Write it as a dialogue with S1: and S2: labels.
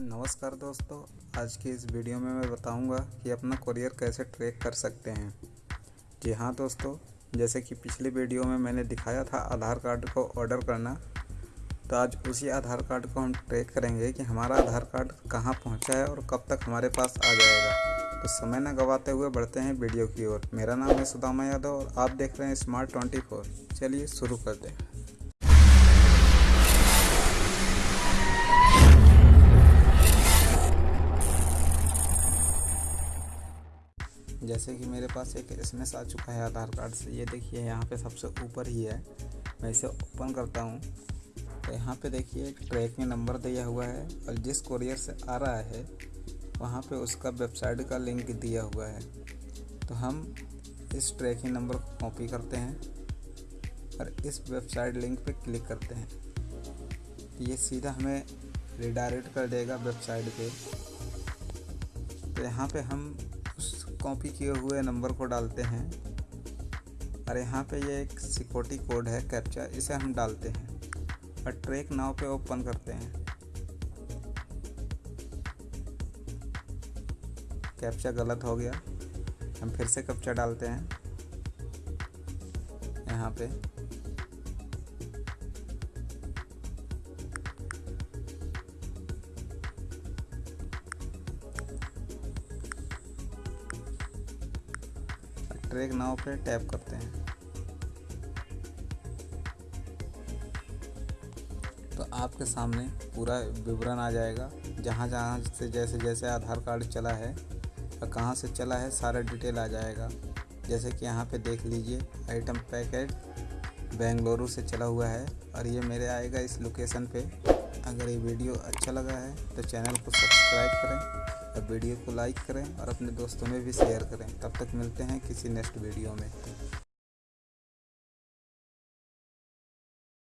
S1: नमस्कार दोस्तों, आज की इस वीडियो में मैं बताऊँगा कि अपना कुरियर कैसे ट्रैक कर सकते हैं। जी हाँ दोस्तों, जैसे कि पिछली वीडियो में मैंने दिखाया था आधार कार्ड को ऑर्डर करना तो आज उसी आधार कार्ड को हम ट्रैक करेंगे कि हमारा आधार कार्ड कहाँ पहुँचा है और कब तक हमारे पास आ जाएगा। तो समय न गवाते हुए बढ़ते हैं वीडियो की ओर। मेरा नाम है सुदामा यादव और आप देख रहे हैं स्मार्ट ट्वेंटी चलिए शुरू कर हैं। जैसे कि मेरे पास एक एस आ चुका है आधार कार्ड से, ये देखिए यहाँ पे सबसे ऊपर ही है। मैं इसे ओपन करता हूँ। तो यहाँ पे देखिए ट्रैकिंग नंबर दिया हुआ है और जिस कोरियर से आ रहा है, वहाँ पे उसका वेबसाइट का लिंक दिया हुआ है। तो हम इस ट्रैकिंग नंबर को कॉपी करते हैं और इस वेबसाइट लिंक पे क्लिक करते हैं। तो ये सीधा हमें रिडायरेक्ट कर देगा वेबसाइट पे। तो यहाँ पे हम कॉपी किए हुए नंबर को डालते हैं। और यहाँ पे ये एक सिक्योरिटी कोड है कैप्चा इसे हम डालते हैं। और ट्रैक नाव पे ओपन करते हैं। कैप्चा गलत हो गया। हम फिर से कैप्चा डालते हैं। यहाँ पे। ट्रैक नाव पर टैप करते हैं। तो आपके सामने पूरा विवरण आ जाएगा। जहाँ जहाँ से जैसे जैसे आधार कार्ड चला है और कहाँ से चला है, सारा डिटेल आ जाएगा। जैसे कि यहाँ पे देख लीजिए आइटम पैकेट बेंगलुरु से चला हुआ है और ये मेरे आएगा इस लोकेशन पे। अगर ये वीडियो अच्छा लगा है तो चैनल को सब्सक्राइब करें। और वीडियो को लाइक करें और अपने दोस्तों में भी शेयर करें। तब तक मिलते हैं किसी नेक्स्ट वीडियो में।